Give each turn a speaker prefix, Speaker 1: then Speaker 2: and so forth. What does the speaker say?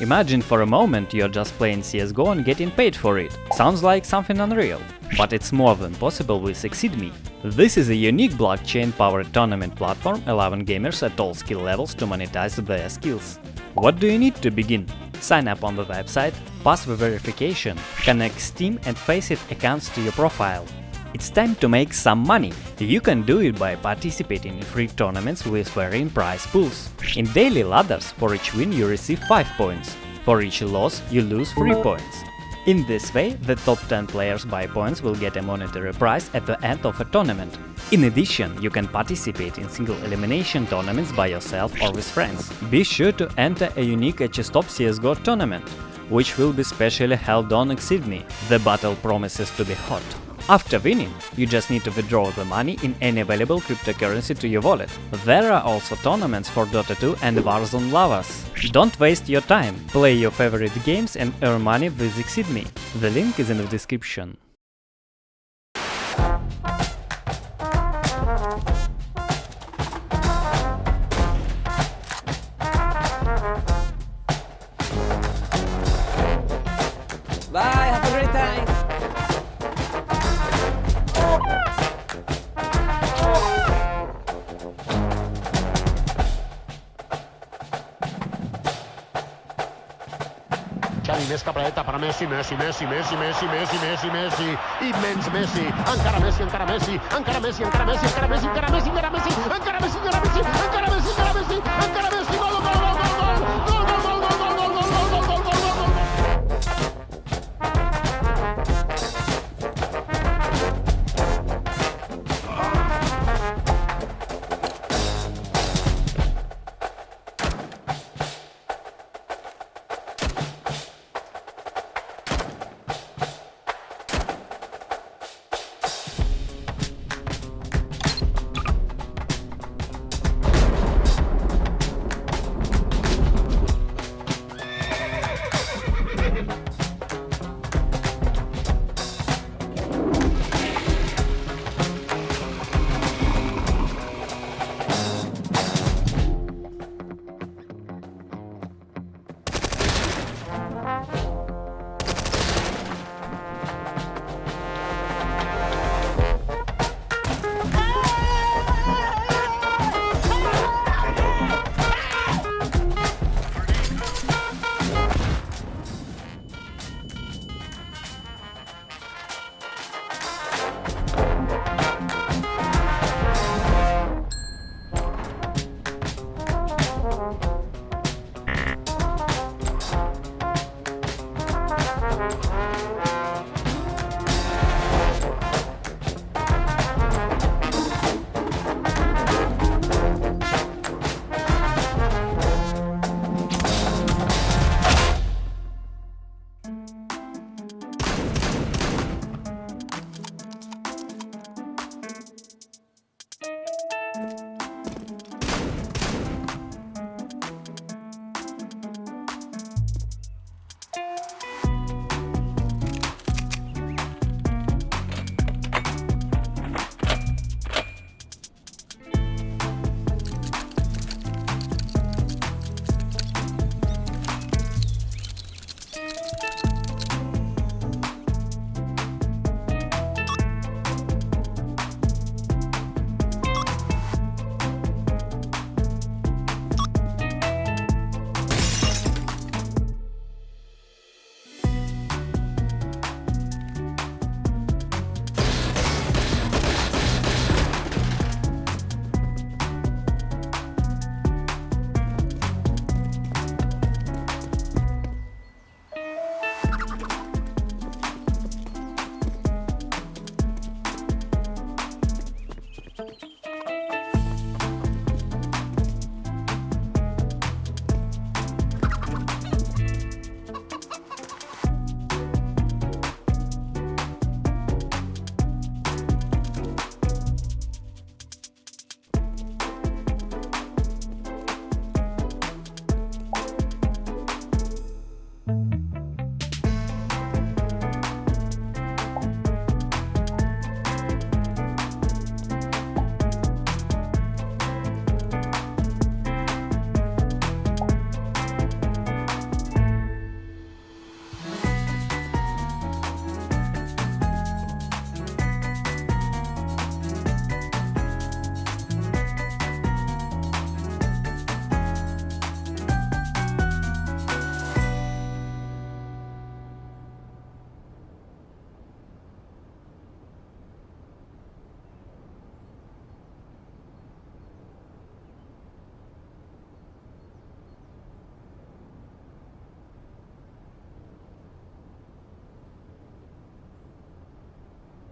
Speaker 1: Imagine for a moment you're just playing CSGO and getting paid for it. Sounds like something unreal. But it's more than possible with ExceedMe. This is a unique blockchain-powered tournament platform allowing gamers at all skill levels to monetize their skills. What do you need to begin? Sign up on the website, pass the verification, connect Steam and Faceit accounts to your profile. It's time to make some money. You can do it by participating in free tournaments with varying prize pools. In daily ladders, for each win you receive 5 points. For each loss you lose 3 points. In this way, the top 10 players by points will get a monetary prize at the end of a tournament. In addition, you can participate in single elimination tournaments by yourself or with friends. Be sure to enter a unique HSTOP CSGO tournament, which will be specially held on ExceedMe. The battle promises to be hot. After winning, you just need to withdraw the money in any available cryptocurrency to your wallet. There are also tournaments for Dota 2 and Warzone lovers. Don't waste your time, play your favorite games and earn money with ExceedMe. The link is in the description.
Speaker 2: I més que dreta per Messi, Messi, Messi, Messi, Messi, Messi, Messi, Messi, i menys Messi, encara Messi, encara Messi, encara Messi, encara Messi, encara Messi, encara Messi, encara Messi, encara Messi, encara Messi, encara Messi, encara Messi, encara Messi,